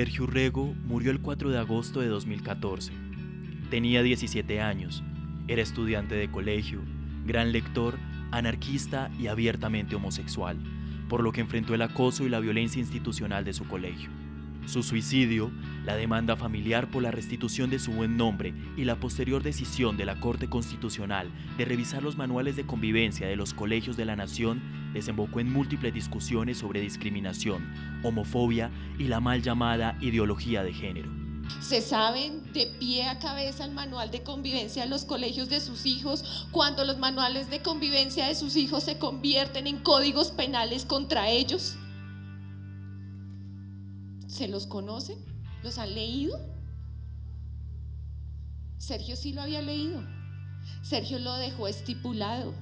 Sergio Urrego murió el 4 de agosto de 2014. Tenía 17 años, era estudiante de colegio, gran lector, anarquista y abiertamente homosexual, por lo que enfrentó el acoso y la violencia institucional de su colegio. Su suicidio, la demanda familiar por la restitución de su buen nombre y la posterior decisión de la Corte Constitucional de revisar los manuales de convivencia de los colegios de la nación desembocó en múltiples discusiones sobre discriminación, homofobia y la mal llamada ideología de género. Se saben de pie a cabeza el manual de convivencia en los colegios de sus hijos cuando los manuales de convivencia de sus hijos se convierten en códigos penales contra ellos. ¿Se los conocen? ¿Los han leído? Sergio sí lo había leído. Sergio lo dejó estipulado.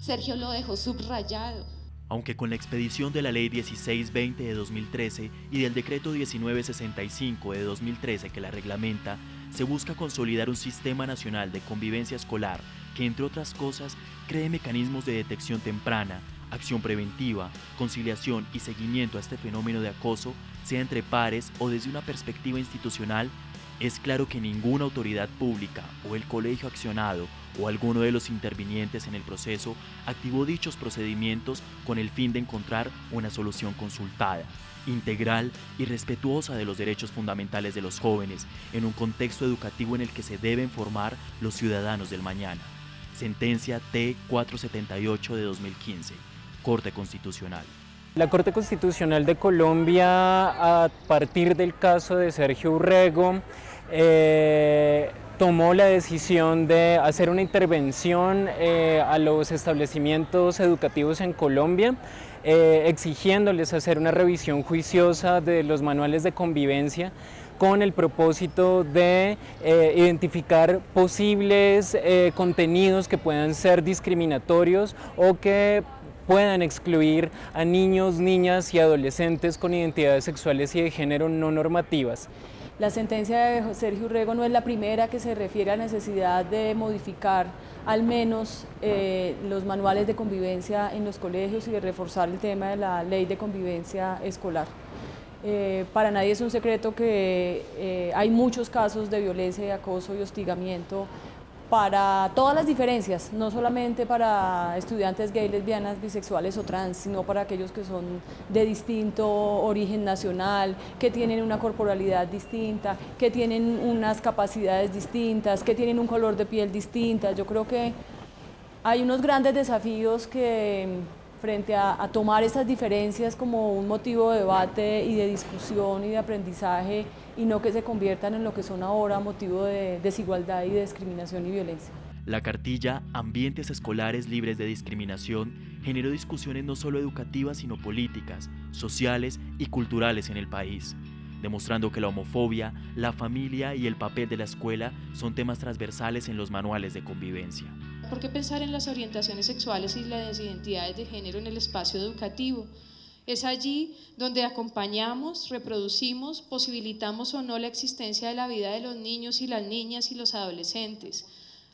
Sergio lo dejó subrayado. Aunque con la expedición de la Ley 1620 de 2013 y del Decreto 1965 de 2013 que la reglamenta, se busca consolidar un sistema nacional de convivencia escolar que, entre otras cosas, cree mecanismos de detección temprana, acción preventiva, conciliación y seguimiento a este fenómeno de acoso, sea entre pares o desde una perspectiva institucional, es claro que ninguna autoridad pública o el colegio accionado o alguno de los intervinientes en el proceso activó dichos procedimientos con el fin de encontrar una solución consultada, integral y respetuosa de los derechos fundamentales de los jóvenes en un contexto educativo en el que se deben formar los ciudadanos del mañana. Sentencia T478 de 2015. Corte Constitucional. La Corte Constitucional de Colombia, a partir del caso de Sergio Urrego, eh, tomó la decisión de hacer una intervención eh, a los establecimientos educativos en Colombia, eh, exigiéndoles hacer una revisión juiciosa de los manuales de convivencia con el propósito de identificar posibles contenidos que puedan ser discriminatorios o que puedan excluir a niños, niñas y adolescentes con identidades sexuales y de género no normativas. La sentencia de Sergio Urrego no es la primera que se refiere a la necesidad de modificar al menos eh, los manuales de convivencia en los colegios y de reforzar el tema de la ley de convivencia escolar. Eh, para nadie es un secreto que eh, hay muchos casos de violencia, de acoso y hostigamiento para todas las diferencias, no solamente para estudiantes gay, lesbianas, bisexuales o trans, sino para aquellos que son de distinto origen nacional, que tienen una corporalidad distinta, que tienen unas capacidades distintas, que tienen un color de piel distinta. Yo creo que hay unos grandes desafíos que frente a, tomar esas diferencias como un motivo de debate y de discusión y de aprendizaje y no que se conviertan en lo que son ahora motivo de desigualdad y de discriminación y violencia. La cartilla Ambientes Escolares Libres de Discriminación generó discusiones no solo educativas sino políticas, sociales y culturales en el país, demostrando que la homofobia, la familia y el papel de la escuela son temas transversales en los manuales de convivencia. ¿Por qué pensar en las orientaciones sexuales y las identidades de género en el espacio educativo? Es allí donde acompañamos, reproducimos, posibilitamos o no la existencia de la vida de los niños y las niñas y los adolescentes.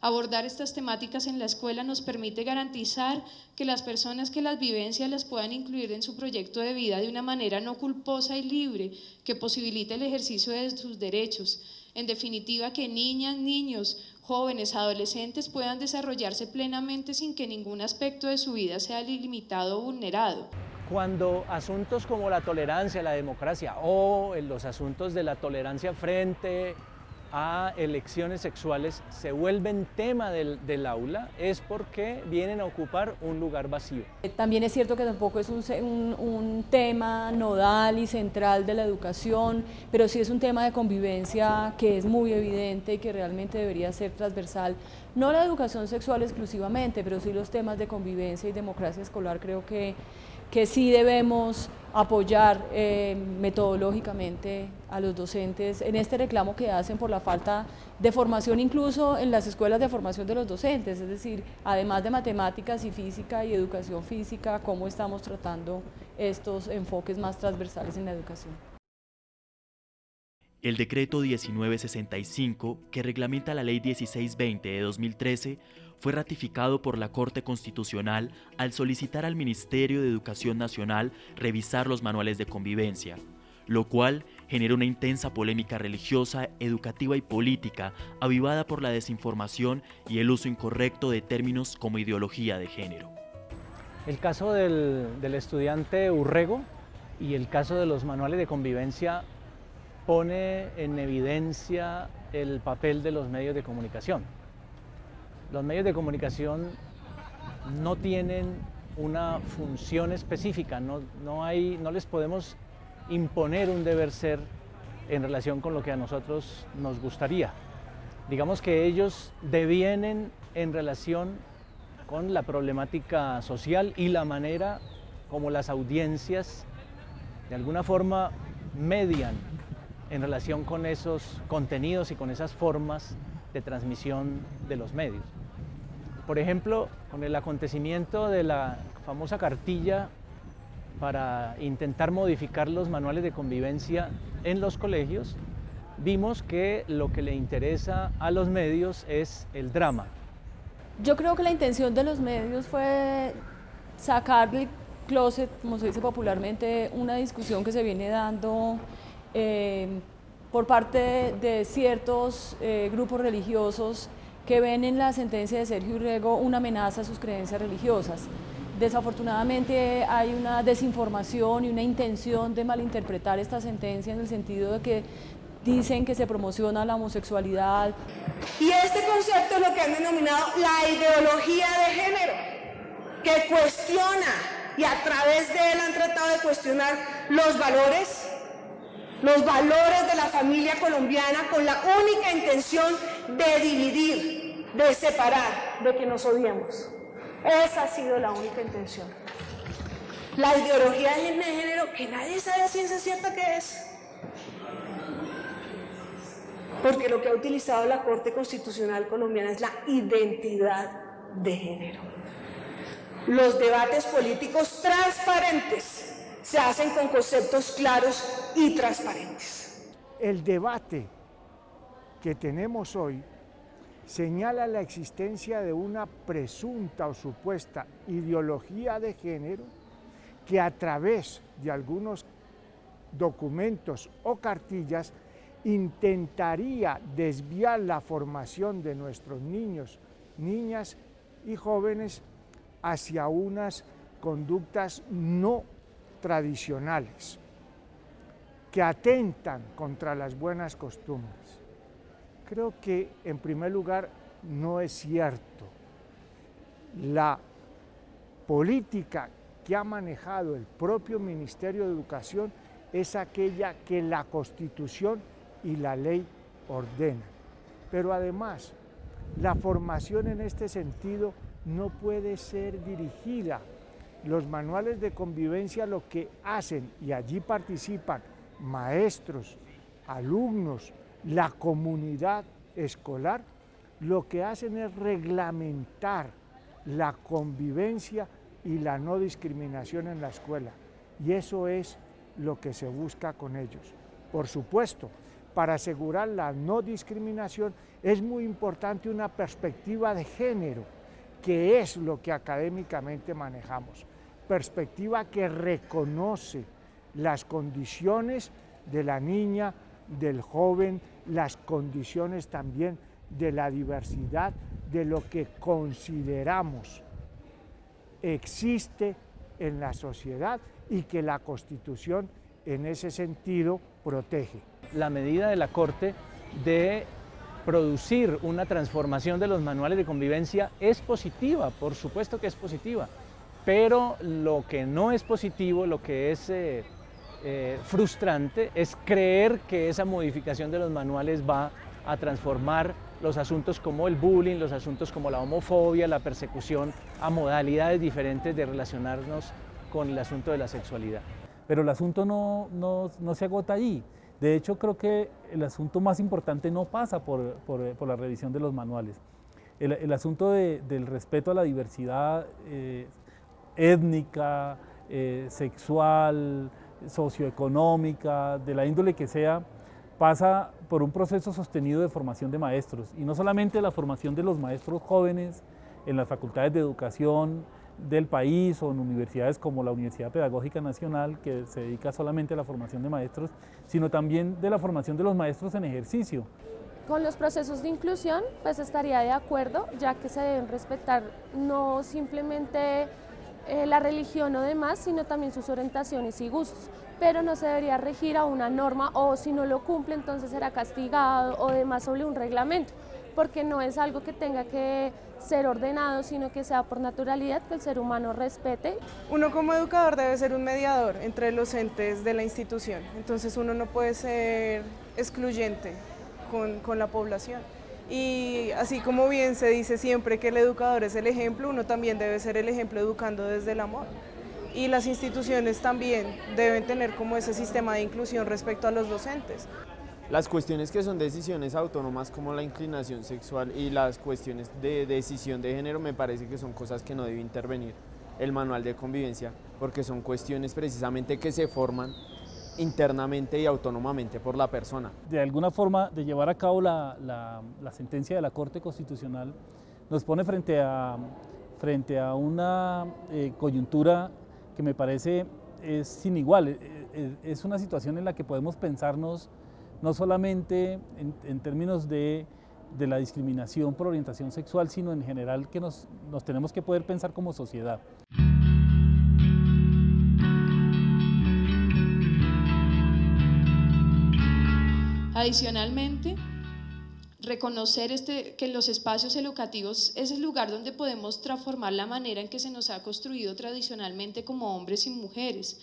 Abordar estas temáticas en la escuela nos permite garantizar que las personas que las vivencias las puedan incluir en su proyecto de vida de una manera no culposa y libre, que posibilite el ejercicio de sus derechos. En definitiva, que niñas, niños, jóvenes, adolescentes puedan desarrollarse plenamente sin que ningún aspecto de su vida sea limitado o vulnerado. Cuando asuntos como la tolerancia, la democracia o los asuntos de la tolerancia frente a elecciones sexuales se vuelven tema del, aula es porque vienen a ocupar un lugar vacío. Eh, también es cierto que tampoco es un, tema nodal y central de la educación, pero sí es un tema de convivencia que es muy evidente y que realmente debería ser transversal. No la educación sexual exclusivamente, pero sí los temas de convivencia y democracia escolar creo que que sí debemos apoyar eh, metodológicamente a los docentes en este reclamo que hacen por la falta de formación incluso en las escuelas de formación de los docentes, es decir, además de matemáticas y física y educación física, cómo estamos tratando estos enfoques más transversales en la educación. El decreto 1965, que reglamenta la ley 1620 de 2013, fue ratificado por la Corte Constitucional al solicitar al Ministerio de Educación Nacional revisar los manuales de convivencia, lo cual genera una intensa polémica religiosa, educativa y política, avivada por la desinformación y el uso incorrecto de términos como ideología de género. El caso del, estudiante Urrego y el caso de los manuales de convivencia pone en evidencia el papel de los medios de comunicación. Los medios de comunicación no tienen una función específica, no, no, les podemos imponer un deber ser en relación con lo que a nosotros nos gustaría. Digamos que ellos devienen en relación con la problemática social y la manera como las audiencias de alguna forma median en relación con esos contenidos y con esas formas de transmisión de los medios. Por ejemplo, con el acontecimiento de la famosa cartilla para intentar modificar los manuales de convivencia en los colegios, vimos que lo que le interesa a los medios es el drama. Yo creo que la intención de los medios fue sacar del closet, como se dice popularmente, una discusión que se viene dando eh, por parte de ciertos eh, grupos religiosos que ven en la sentencia de Sergio Urrego una amenaza a sus creencias religiosas. Desafortunadamente hay una desinformación y una intención de malinterpretar esta sentencia en el sentido de que dicen que se promociona la homosexualidad. Y este concepto es lo que han denominado la ideología de género, que cuestiona y a través de él han tratado de cuestionar los valores, los valores de la familia colombiana con la única intención de dividir, de separar, de que nos odiemos. Esa ha sido la única intención. La ideología de género, que nadie sabe a ciencia cierta qué es. Porque lo que ha utilizado la Corte Constitucional colombiana es la identidad de género. Los debates políticos transparentes se hacen con conceptos claros y transparentes. El debate que tenemos hoy señala la existencia de una presunta o supuesta ideología de género que a través de algunos documentos o cartillas intentaría desviar la formación de nuestros niños, niñas y jóvenes hacia unas conductas no tradicionales que atentan contra las buenas costumbres. Creo que en primer lugar no es cierto. La política que ha manejado el propio Ministerio de Educación es aquella que la Constitución y la ley ordenan. Pero además, la formación en este sentido no puede ser dirigida. Los manuales de convivencia lo que hacen, y allí participan maestros, alumnos, la comunidad escolar lo que hacen es reglamentar la convivencia y la no discriminación en la escuela. Y eso es lo que se busca con ellos. Por supuesto, para asegurar la no discriminación es muy importante una perspectiva de género, que es lo que académicamente manejamos. Perspectiva que reconoce las condiciones de la niña, del joven, las condiciones también de la diversidad, de lo que consideramos existe en la sociedad y que la Constitución en ese sentido protege. La medida de la Corte de producir una transformación de los manuales de convivencia es positiva, por supuesto que es positiva, pero lo que no es positivo, lo que es eh, eh, frustrante es creer que esa modificación de los manuales va a transformar los asuntos como el bullying, los asuntos como la homofobia, la persecución, a modalidades diferentes de relacionarnos con el asunto de la sexualidad. Pero el asunto no, no, se agota allí. De hecho, creo que el asunto más importante no pasa por, por, la revisión de los manuales. El, el asunto del respeto a la diversidad eh, étnica, eh, sexual, socioeconómica, de la índole que sea, pasa por un proceso sostenido de formación de maestros y no solamente la formación de los maestros jóvenes en las facultades de educación, del país o en universidades como la Universidad Pedagógica Nacional, que se dedica solamente a la formación de maestros, sino también de la formación de los maestros en ejercicio. Con los procesos de inclusión, pues estaría de acuerdo, ya que se deben respetar no simplemente eh, la religión o demás, sino también sus orientaciones y gustos, pero no se debería regir a una norma o si no lo cumple entonces será castigado o demás sobre un reglamento, porque no es algo que tenga que ser ordenado, sino que sea por naturalidad que el ser humano respete. Uno como educador debe ser un mediador entre los entes de la institución, entonces uno no puede ser excluyente con, con la población. Y así como bien se dice siempre que el educador es el ejemplo, uno también debe ser el ejemplo educando desde el amor. Y las instituciones también deben tener como ese sistema de inclusión respecto a los docentes. Las cuestiones que son decisiones autónomas como la inclinación sexual y las cuestiones de decisión de género me parece que son cosas que no debe intervenir el manual de convivencia porque son cuestiones precisamente que se forman internamente y autónomamente por la persona. De alguna forma, de llevar a cabo la, sentencia de la Corte Constitucional nos pone frente a, frente a una eh, coyuntura que me parece es sin igual. Eh, eh, es una situación en la que podemos pensarnos no solamente en, en términos de, de, la discriminación por orientación sexual, sino en general que nos, nos tenemos que poder pensar como sociedad. Adicionalmente, reconocer este, que los espacios educativos es el lugar donde podemos transformar la manera en que se nos ha construido tradicionalmente como hombres y mujeres.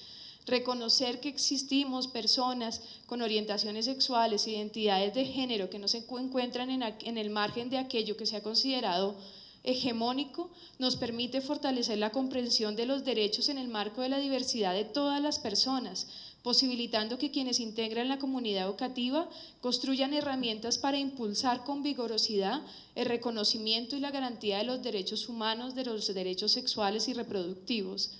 Reconocer que existimos personas con orientaciones sexuales, identidades de género que no se encuentran en, en el margen de aquello que se ha considerado hegemónico nos permite fortalecer la comprensión de los derechos en el marco de la diversidad de todas las personas, posibilitando que quienes integran la comunidad educativa construyan herramientas para impulsar con vigorosidad el reconocimiento y la garantía de los derechos humanos, de los derechos sexuales y reproductivos.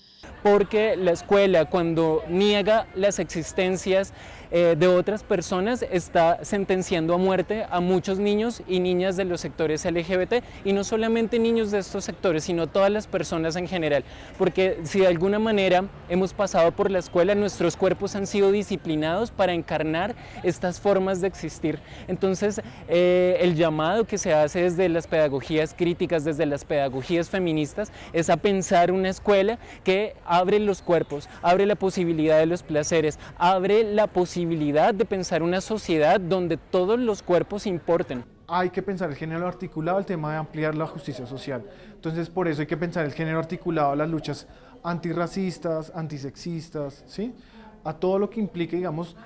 Porque la escuela cuando niega las existencias eh, de otras personas está sentenciando a muerte a muchos niños y niñas de los sectores LGBT y no solamente niños de estos sectores, sino todas las personas en general. Porque si de alguna manera hemos pasado por la escuela, nuestros cuerpos han sido disciplinados para encarnar estas formas de existir. Entonces, eh, el llamado que se hace desde las pedagogías críticas, desde las pedagogías feministas, es a pensar una escuela que abre los cuerpos, abre la posibilidad de los placeres, abre la posibilidad de pensar una sociedad donde todos los cuerpos importen. Hay que pensar el género articulado al tema de ampliar la justicia social. Entonces, por eso hay que pensar el género articulado las luchas antirracistas, antisexistas, ¿sí? a todo lo que implique, digamos,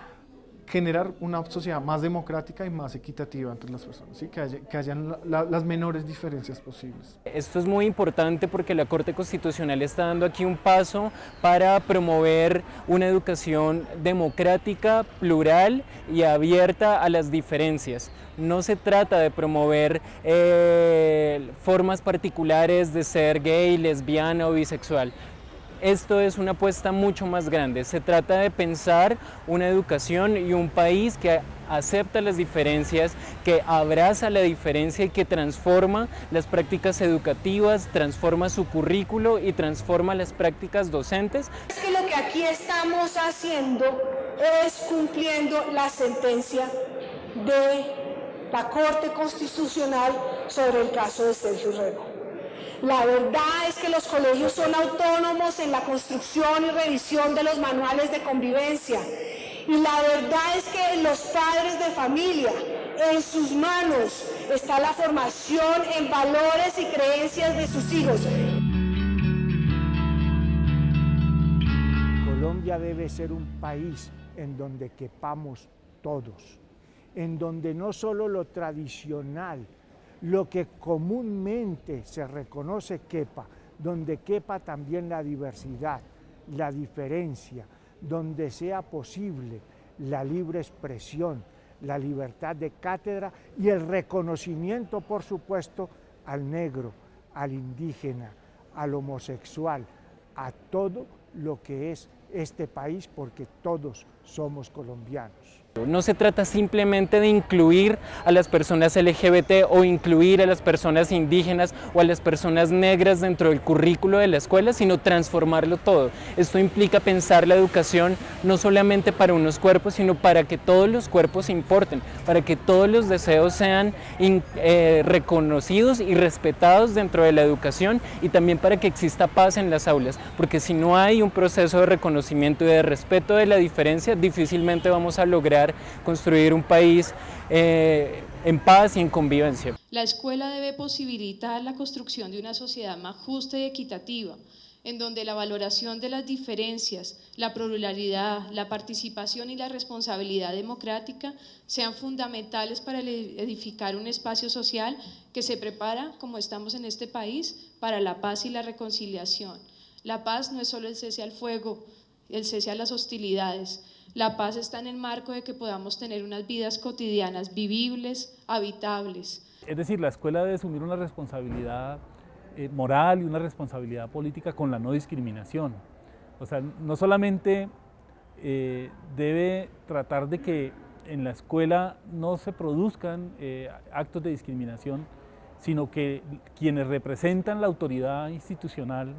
generar una sociedad más democrática y más equitativa entre las personas, ¿sí? que, haya, que hayan las menores diferencias posibles. Esto es muy importante porque la Corte Constitucional está dando aquí un paso para promover una educación democrática, plural y abierta a las diferencias. No se trata de promover eh, formas particulares de ser gay, lesbiana o bisexual esto es una apuesta mucho más grande. Se trata de pensar una educación y un país que acepta las diferencias, que abraza la diferencia y que transforma las prácticas educativas, transforma su currículo y transforma las prácticas docentes. Es que lo que aquí estamos haciendo es cumpliendo la sentencia de la Corte Constitucional sobre el caso de Sergio Rego. La verdad es que los colegios son autónomos en la construcción y revisión de los manuales de convivencia. Y la verdad es que los padres de familia, en sus manos, está la formación en valores y creencias de sus hijos. Colombia debe ser un país en donde quepamos todos, en donde no solo lo tradicional, lo que comúnmente se reconoce quepa, donde quepa también la diversidad, la diferencia, donde sea posible la libre expresión, la libertad de cátedra y el reconocimiento, por supuesto, al negro, al indígena, al homosexual, a todo lo que es este país, porque todos somos colombianos. No se trata simplemente de incluir a las personas LGBT o incluir a las personas indígenas o a las personas negras dentro del currículo de la escuela, sino transformarlo todo. Esto implica pensar la educación no solamente para unos cuerpos, sino para que todos los cuerpos importen, para que todos los deseos sean eh, reconocidos y respetados dentro de la educación y también para que exista paz en las aulas, porque si no hay un proceso de reconocimiento y de respeto de la diferencia, difícilmente vamos a lograr construir un país eh, en paz y en convivencia. La escuela debe posibilitar la construcción de una sociedad más justa y equitativa, en donde la valoración de las diferencias, la pluralidad, la participación y la responsabilidad democrática sean fundamentales para edificar un espacio social que se prepara, como estamos en este país, para la paz y la reconciliación. La paz no es solo el cese al fuego, el cese a las hostilidades, la paz está en el marco de que podamos tener unas vidas cotidianas vivibles, habitables. Es decir, la escuela debe asumir una responsabilidad eh, moral y una responsabilidad política con la no discriminación. O sea, no solamente eh, debe tratar de que en la escuela no se produzcan eh, actos de discriminación, sino que quienes representan la autoridad institucional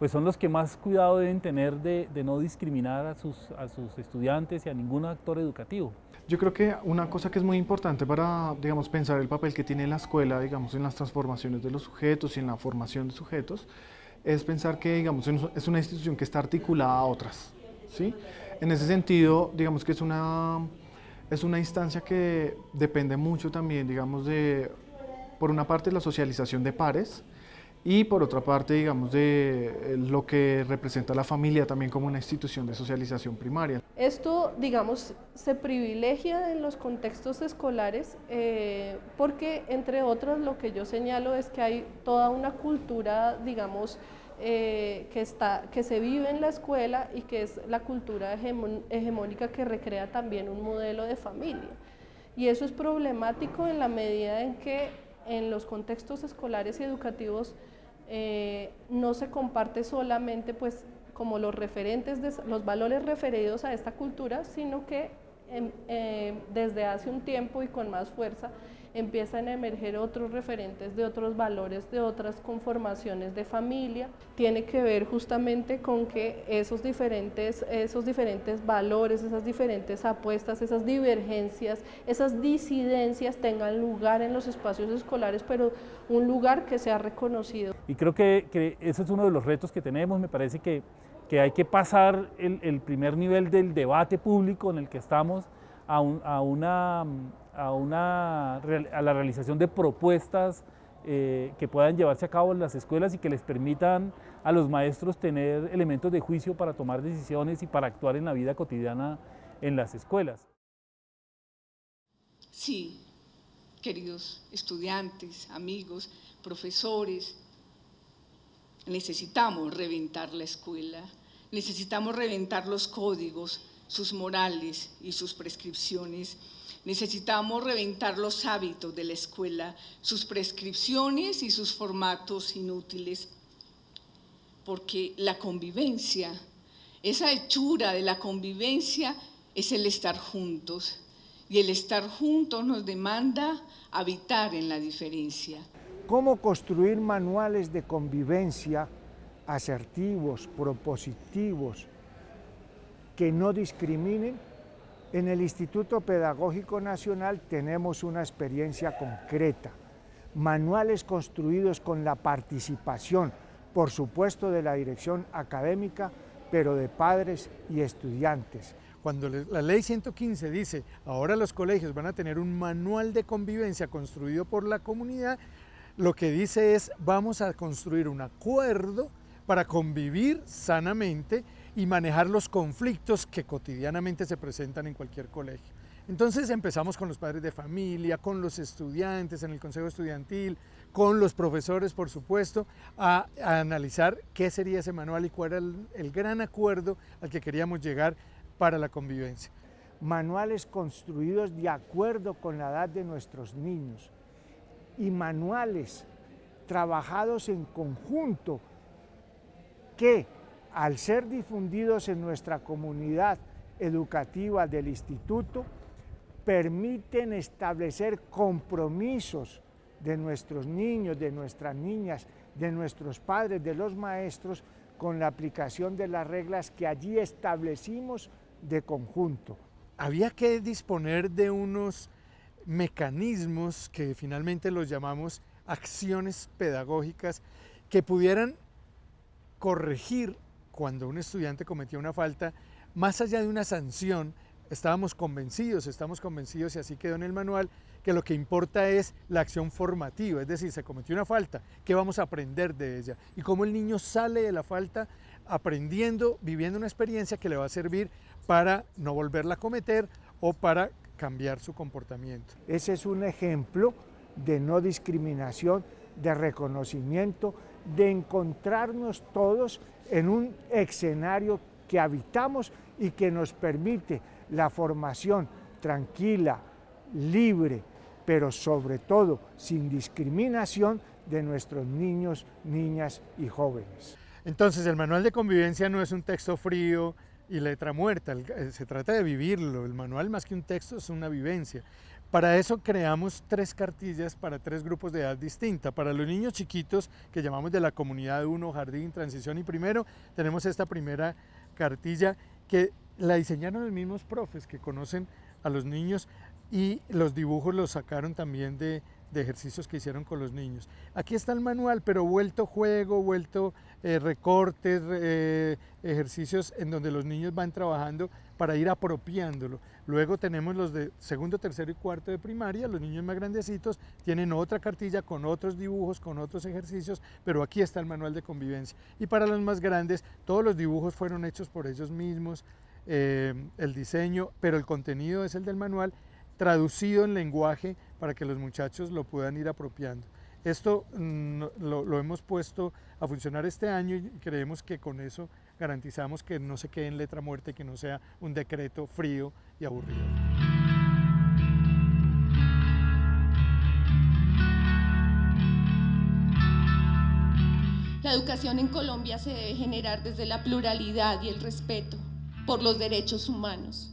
pues son los que más cuidado deben tener de, no discriminar a sus, a sus estudiantes y a ningún actor educativo. Yo creo que una cosa que es muy importante para, digamos, pensar el papel que tiene la escuela, digamos, en las transformaciones de los sujetos y en la formación de sujetos, es pensar que, digamos, es una institución que está articulada a otras, ¿sí? En ese sentido, digamos que es una, es una instancia que depende mucho también, digamos, de, por una parte, la socialización de pares, y por otra parte, digamos, de eh, lo que representa la familia también como una institución de socialización primaria. Esto, digamos, se privilegia en los contextos escolares eh, porque, entre otros, lo que yo señalo es que hay toda una cultura, digamos, eh, que, está, que se vive en la escuela y que es la cultura hegemónica que recrea también un modelo de familia. Y eso es problemático en la medida en que en los contextos escolares y educativos eh, no se comparte solamente pues como los referentes, de, los valores referidos a esta cultura, sino que em, eh, desde hace un tiempo y con más fuerza empiezan a emerger otros referentes de otros valores, de otras conformaciones de familia. Tiene que ver justamente con que esos diferentes, esos diferentes valores, esas diferentes apuestas, esas divergencias, esas disidencias tengan lugar en los espacios escolares, pero un lugar que sea reconocido. Y creo que, que ese es uno de los retos que tenemos, me parece que, que hay que pasar el, el primer nivel del debate público en el que estamos a, a una a, una, a la realización de propuestas eh, que puedan llevarse a cabo en las escuelas y que les permitan a los maestros tener elementos de juicio para tomar decisiones y para actuar en la vida cotidiana en las escuelas. Sí, queridos estudiantes, amigos, profesores, necesitamos reventar la escuela, necesitamos reventar los códigos, sus morales y sus prescripciones Necesitamos reventar los hábitos de la escuela, sus prescripciones y sus formatos inútiles, porque la convivencia, esa hechura de la convivencia es el estar juntos, y el estar juntos nos demanda habitar en la diferencia. ¿Cómo construir manuales de convivencia asertivos, propositivos, que no discriminen en el Instituto Pedagógico Nacional tenemos una experiencia concreta, manuales construidos con la participación, por supuesto, de la dirección académica, pero de padres y estudiantes. Cuando la ley 115 dice, ahora los colegios van a tener un manual de convivencia construido por la comunidad, lo que dice es, vamos a construir un acuerdo para convivir sanamente y manejar los conflictos que cotidianamente se presentan en cualquier colegio. Entonces empezamos con los padres de familia, con los estudiantes en el consejo estudiantil, con los profesores, por supuesto, a, analizar qué sería ese manual y cuál era el, gran acuerdo al que queríamos llegar para la convivencia. Manuales construidos de acuerdo con la edad de nuestros niños y manuales trabajados en conjunto que al ser difundidos en nuestra comunidad educativa del instituto permiten establecer compromisos de nuestros niños, de nuestras niñas, de nuestros padres, de los maestros, con la aplicación de las reglas que allí establecimos de conjunto. Había que disponer de unos mecanismos que finalmente los llamamos acciones pedagógicas que pudieran corregir cuando un estudiante cometía una falta, más allá de una sanción, estábamos convencidos, estamos convencidos y así quedó en el manual, que lo que importa es la acción formativa, es decir, se cometió una falta, ¿qué vamos a aprender de ella? Y cómo el niño sale de la falta aprendiendo, viviendo una experiencia que le va a servir para no volverla a cometer o para cambiar su comportamiento. Ese es un ejemplo de no discriminación, de reconocimiento, de encontrarnos todos en un escenario que habitamos y que nos permite la formación tranquila, libre, pero sobre todo sin discriminación de nuestros niños, niñas y jóvenes. Entonces el manual de convivencia no es un texto frío y letra muerta, eh, se trata de vivirlo, el manual más que un texto es una vivencia. Para eso creamos tres cartillas para tres grupos de edad distinta. Para los niños chiquitos, que llamamos de la comunidad 1, jardín, transición y primero, tenemos esta primera cartilla que la diseñaron los mismos profes que conocen a los niños y los dibujos los sacaron también de, ejercicios que hicieron con los niños. Aquí está el manual, pero vuelto juego, vuelto eh, recortes, eh, ejercicios en donde los niños van trabajando para ir apropiándolo. Luego tenemos los de segundo, tercero y cuarto de primaria, los niños más grandecitos tienen otra cartilla con otros dibujos, con otros ejercicios, pero aquí está el manual de convivencia. Y para los más grandes, todos los dibujos fueron hechos por ellos mismos, eh, el diseño, pero el contenido es el del manual traducido en lenguaje para que los muchachos lo puedan ir apropiando. Esto mm, lo, hemos puesto a funcionar este año y creemos que con eso garantizamos que no se quede en letra muerta y que no sea un decreto frío y aburrido. La educación en Colombia se debe generar desde la pluralidad y el respeto por los derechos humanos,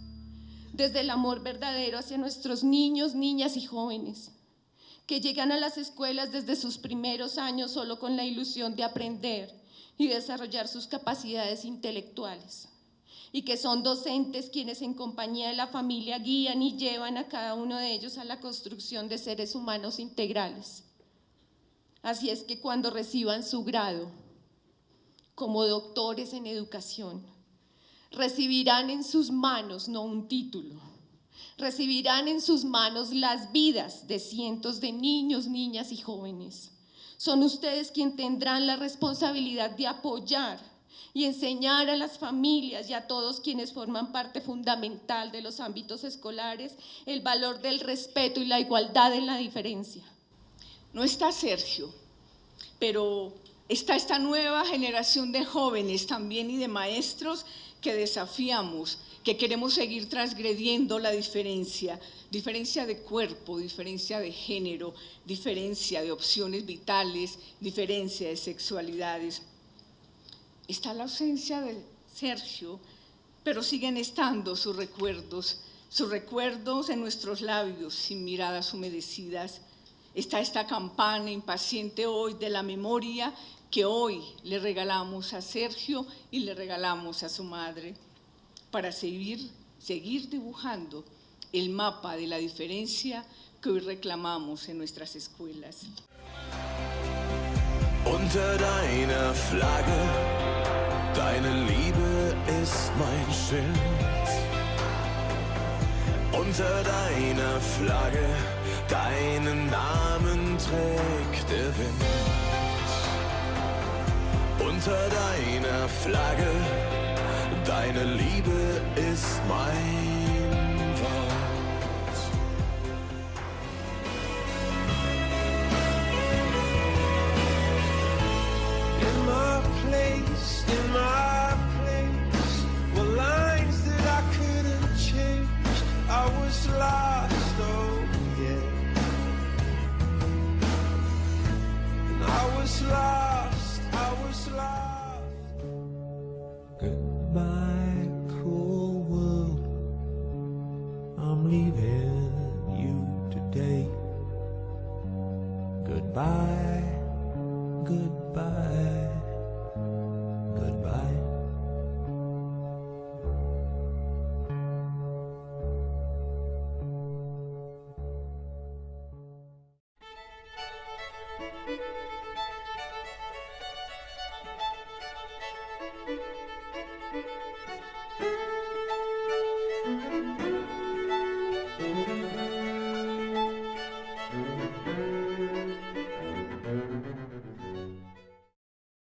desde el amor verdadero hacia nuestros niños, niñas y jóvenes, que llegan a las escuelas desde sus primeros años solo con la ilusión de aprender y desarrollar sus capacidades intelectuales, y que son docentes quienes en compañía de la familia guían y llevan a cada uno de ellos a la construcción de seres humanos integrales. Así es que cuando reciban su grado como doctores en educación, recibirán en sus manos no un título, recibirán en sus manos las vidas de cientos de niños, niñas y jóvenes. Son ustedes quienes tendrán la responsabilidad de apoyar y enseñar a las familias y a todos quienes forman parte fundamental de los ámbitos escolares el valor del respeto y la igualdad en la diferencia. No está Sergio, pero está esta nueva generación de jóvenes también y de maestros que desafiamos, que queremos seguir transgrediendo la diferencia, diferencia de cuerpo, diferencia de género, diferencia de opciones vitales, diferencia de sexualidades. Está la ausencia de Sergio, pero siguen estando sus recuerdos, sus recuerdos en nuestros labios, sin miradas humedecidas. Está esta campana impaciente hoy de la memoria que hoy le regalamos a Sergio y le regalamos a su madre para seguir, seguir dibujando el mapa de la diferencia que hoy reclamamos en nuestras escuelas. Unter deiner Flagge, deine Liebe ist mein Schild. Unter deiner Flagge, deinen Namen trägt der Wind. Unter deiner Flagge, deine Liebe ist mein Wort. In my place, in my place, were lines that I couldn't change. I was lost, oh yeah. And I was lost.